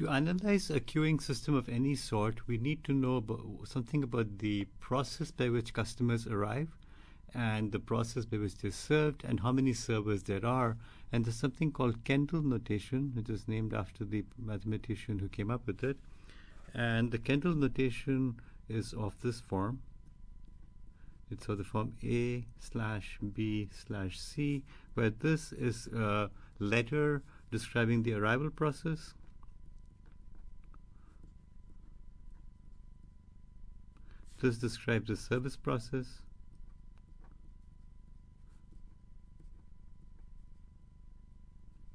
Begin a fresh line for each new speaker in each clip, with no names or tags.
To analyze a queuing system of any sort, we need to know about something about the process by which customers arrive and the process by which they're served and how many servers there are. And there's something called Kendall notation, which is named after the mathematician who came up with it. And the Kendall notation is of this form. It's of the form A slash B slash C, where this is a letter describing the arrival process. This describes the service process.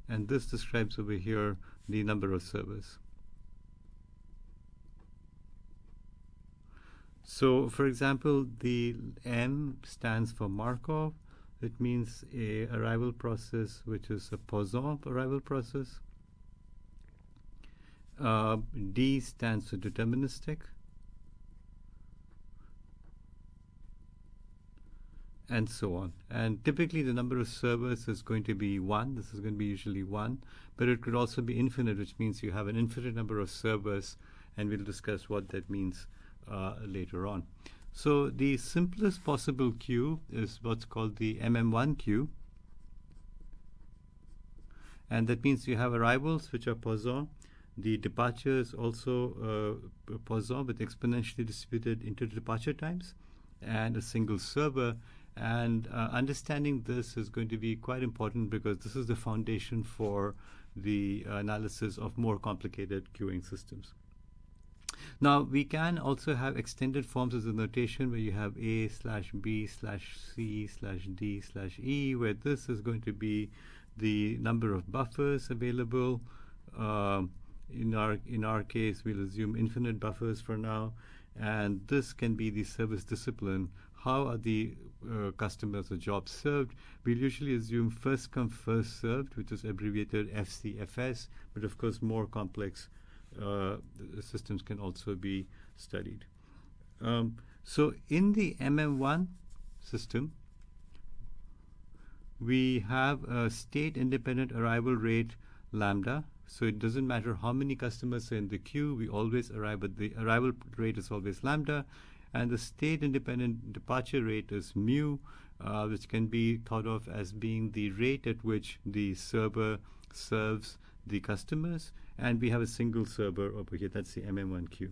And this describes over here the number of servers. So, for example, the M stands for Markov. It means a arrival process which is a Poisson arrival process. Uh, D stands for deterministic. And so on. And typically the number of servers is going to be one. This is going to be usually one, but it could also be infinite, which means you have an infinite number of servers, and we'll discuss what that means uh, later on. So the simplest possible queue is what's called the MM1 queue. And that means you have arrivals, which are Poisson. The departures also uh, Poisson with exponentially distributed inter-departure times and a single server and uh, understanding this is going to be quite important because this is the foundation for the analysis of more complicated queuing systems. Now, we can also have extended forms as a notation where you have A slash B slash C slash D slash E, where this is going to be the number of buffers available. Uh, in our in our case, we'll assume infinite buffers for now, and this can be the service discipline how are the uh, customers or jobs served? We'll usually assume first come, first served, which is abbreviated FCFS, but of course, more complex uh, systems can also be studied. Um, so, in the MM1 system, we have a state independent arrival rate lambda. So it doesn't matter how many customers are in the queue, we always arrive at the arrival rate is always lambda and the state independent departure rate is mu, uh, which can be thought of as being the rate at which the server serves the customers, and we have a single server over here, that's the MM1 queue.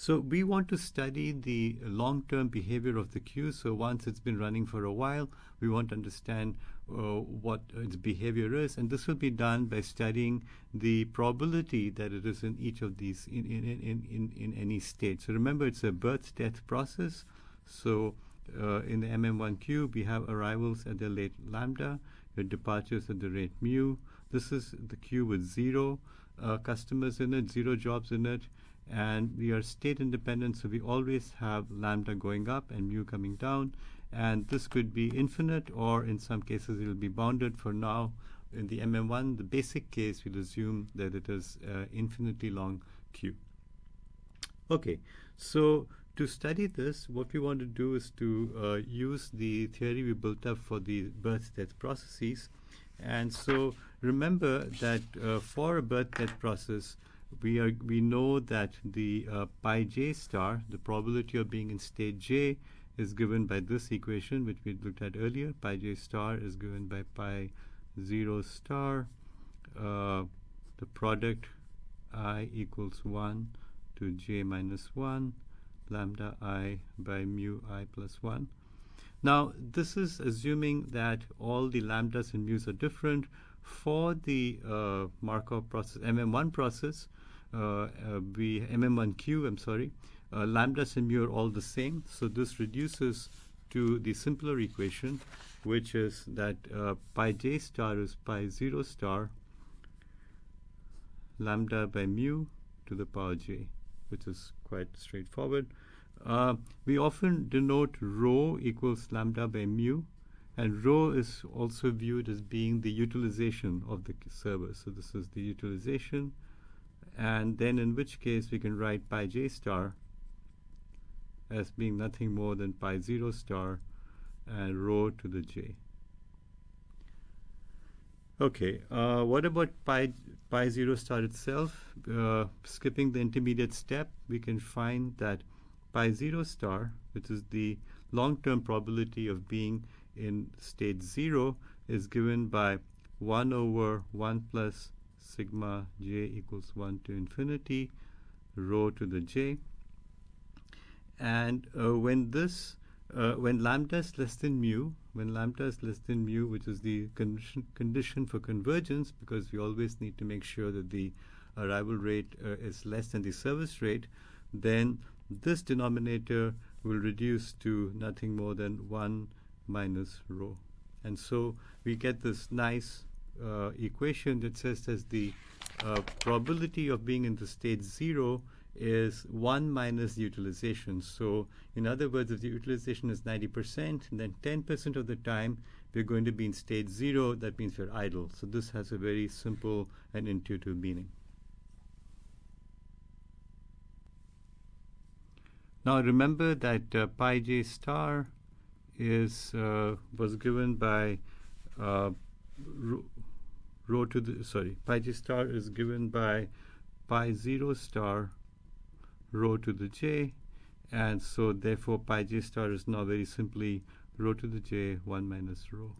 So we want to study the long-term behavior of the queue. So once it's been running for a while, we want to understand uh, what its behavior is, and this will be done by studying the probability that it is in each of these in in in in, in any state. So remember, it's a birth-death process. So uh, in the MM1 queue, we have arrivals at the rate lambda, your departures at the rate mu. This is the queue with zero uh, customers in it, zero jobs in it and we are state independent, so we always have lambda going up and mu coming down. And this could be infinite, or in some cases, it will be bounded. For now, in the MM1, the basic case, we'll assume that it is uh, infinitely long queue. Okay, so to study this, what we want to do is to uh, use the theory we built up for the birth-death processes. And so remember that uh, for a birth-death process, we are we know that the uh, pi j star, the probability of being in state j, is given by this equation, which we looked at earlier. Pi j star is given by pi 0 star. Uh, the product i equals 1 to j minus 1, lambda i by mu i plus 1. Now, this is assuming that all the lambdas and mu's are different. For the uh, Markov process, MM1 process, we MM1 queue, I'm sorry, uh, lambdas and mu are all the same. So this reduces to the simpler equation, which is that pi j star is pi 0 star lambda by mu to the power j, which is quite straightforward. Uh, we often denote rho equals lambda by mu, and rho is also viewed as being the utilization of the server. So this is the utilization and then in which case we can write pi j star as being nothing more than pi 0 star and rho to the j. Okay, uh, what about pi, pi 0 star itself? Uh, skipping the intermediate step, we can find that pi 0 star, which is the long-term probability of being in state 0, is given by 1 over 1 plus sigma j equals 1 to infinity rho to the j. And uh, when this, uh, when lambda is less than mu, when lambda is less than mu, which is the condition, condition for convergence, because we always need to make sure that the arrival rate uh, is less than the service rate, then this denominator will reduce to nothing more than 1 minus rho. And so we get this nice uh, equation that says that the uh, probability of being in the state 0 is 1 minus utilization. So in other words, if the utilization is 90%, then 10% of the time we're going to be in state 0, that means we're idle. So this has a very simple and intuitive meaning. Now remember that uh, pi j star is uh, was given by uh, rho to the sorry pi j star is given by pi 0 star rho to the j and so therefore pi j star is now very simply rho to the j 1 minus rho.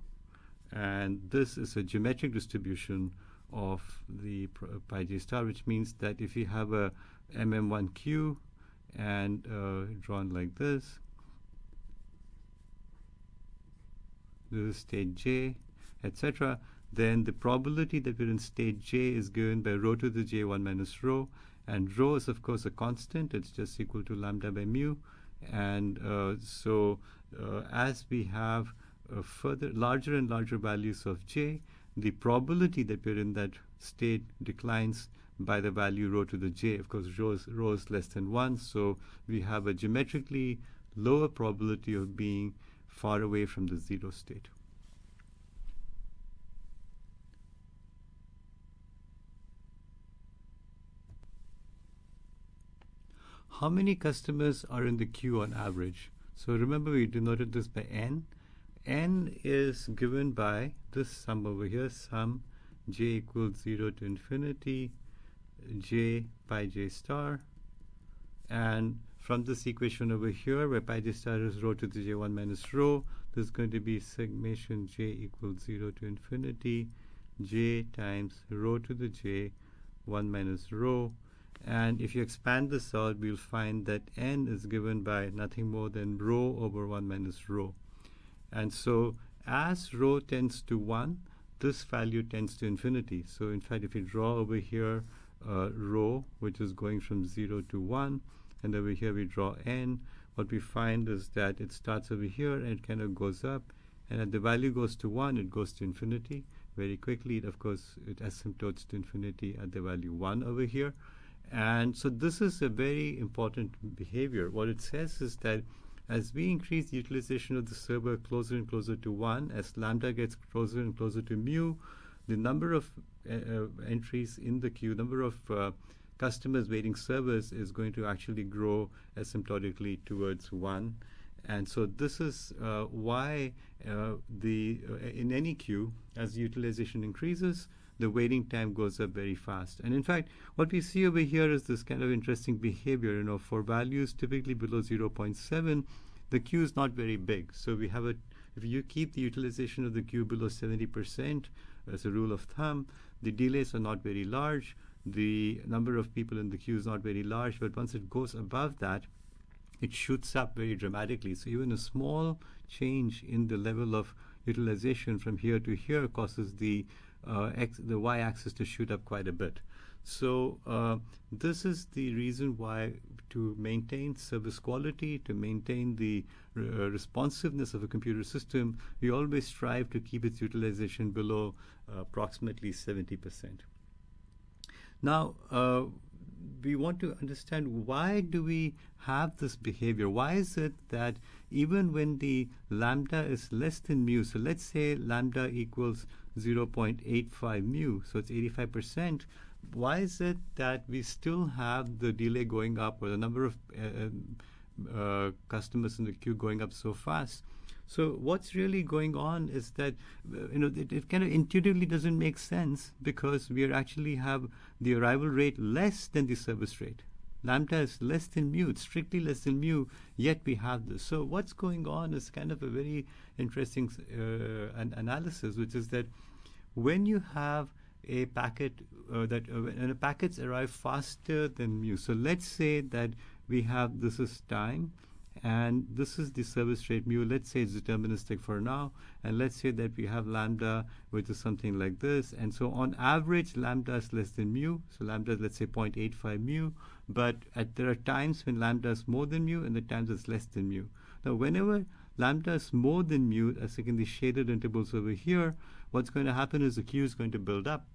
And this is a geometric distribution of the pi j star which means that if you have a mm1 queue and uh, drawn like this this is state j etc then the probability that we're in state j is given by rho to the j 1 minus rho and rho is, of course, a constant. It's just equal to lambda by mu. And uh, so uh, as we have further larger and larger values of j, the probability that we're in that state declines by the value rho to the j. Of course, rho is, rho is less than 1, so we have a geometrically lower probability of being far away from the zero state. How many customers are in the queue on average? So remember we denoted this by n. n is given by this sum over here, sum j equals 0 to infinity j pi j star. And from this equation over here, where pi j star is rho to the j1 minus rho, this is going to be summation j equals 0 to infinity j times rho to the j 1 minus rho and if you expand this out, we'll find that n is given by nothing more than rho over 1 minus rho. And so as rho tends to 1, this value tends to infinity. So in fact, if you draw over here uh, rho, which is going from 0 to 1, and over here we draw n, what we find is that it starts over here and it kind of goes up. And as the value goes to 1, it goes to infinity. Very quickly, it, of course, it asymptotes to infinity at the value 1 over here. And so this is a very important behavior. What it says is that as we increase the utilization of the server closer and closer to 1, as lambda gets closer and closer to mu, the number of uh, uh, entries in the queue, number of uh, customers waiting servers is going to actually grow asymptotically towards 1. And so this is uh, why uh, the uh, in any queue, as utilization increases, the waiting time goes up very fast. And in fact, what we see over here is this kind of interesting behavior. You know, for values typically below 0.7, the queue is not very big. So we have a, if you keep the utilization of the queue below 70% as a rule of thumb, the delays are not very large. The number of people in the queue is not very large, but once it goes above that, it shoots up very dramatically. So even a small change in the level of utilization from here to here causes the x, the y-axis to shoot up quite a bit. So uh, this is the reason why to maintain service quality, to maintain the uh, responsiveness of a computer system, we always strive to keep its utilization below uh, approximately 70%. Now, uh, we want to understand why do we have this behavior? Why is it that even when the lambda is less than mu, so let's say lambda equals 0.85 mu, so it's 85%. Why is it that we still have the delay going up or the number of uh, uh, customers in the queue going up so fast? So what's really going on is that you know it, it, kind of intuitively doesn't make sense because we actually have the arrival rate less than the service rate. Lambda is less than mu, strictly less than mu, yet we have this. So what's going on is kind of a very interesting uh, an analysis, which is that when you have a packet uh, that uh, packets arrive faster than mu. So let's say that we have this is time and this is the service rate mu. Let's say it's deterministic for now, and let's say that we have lambda, which is something like this. And so on average, lambda is less than mu. So lambda is let's say 0.85 mu. But at, there are times when lambda is more than mu, and the times it's less than mu. Now, whenever lambda is more than mu, as in the shaded intervals over here, what's going to happen is the queue is going to build up.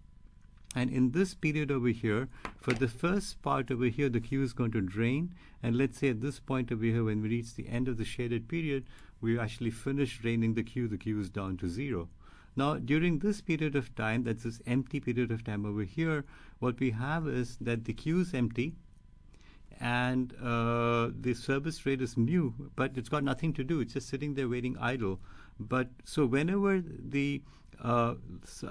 And in this period over here, for the first part over here, the queue is going to drain. And let's say at this point over here, when we reach the end of the shaded period, we actually finish draining the queue, the queue is down to zero. Now, during this period of time, that's this empty period of time over here, what we have is that the queue is empty, and uh, the service rate is mu, but it's got nothing to do. It's just sitting there waiting idle. But so whenever the uh,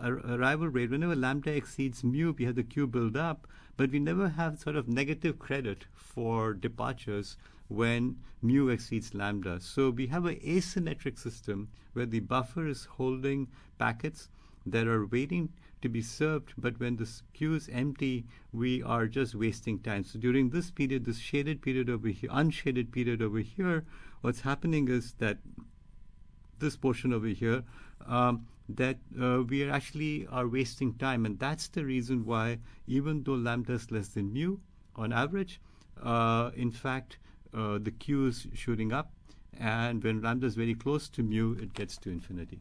arrival rate, whenever lambda exceeds mu, we have the queue build up, but we never have sort of negative credit for departures when mu exceeds lambda. So we have an asymmetric system where the buffer is holding packets that are waiting to be served, but when the queue is empty, we are just wasting time. So during this period, this shaded period over here, unshaded period over here, what's happening is that this portion over here, um, that uh, we are actually are wasting time, and that's the reason why even though lambda is less than mu on average, uh, in fact, uh, the queue is shooting up, and when lambda is very close to mu, it gets to infinity.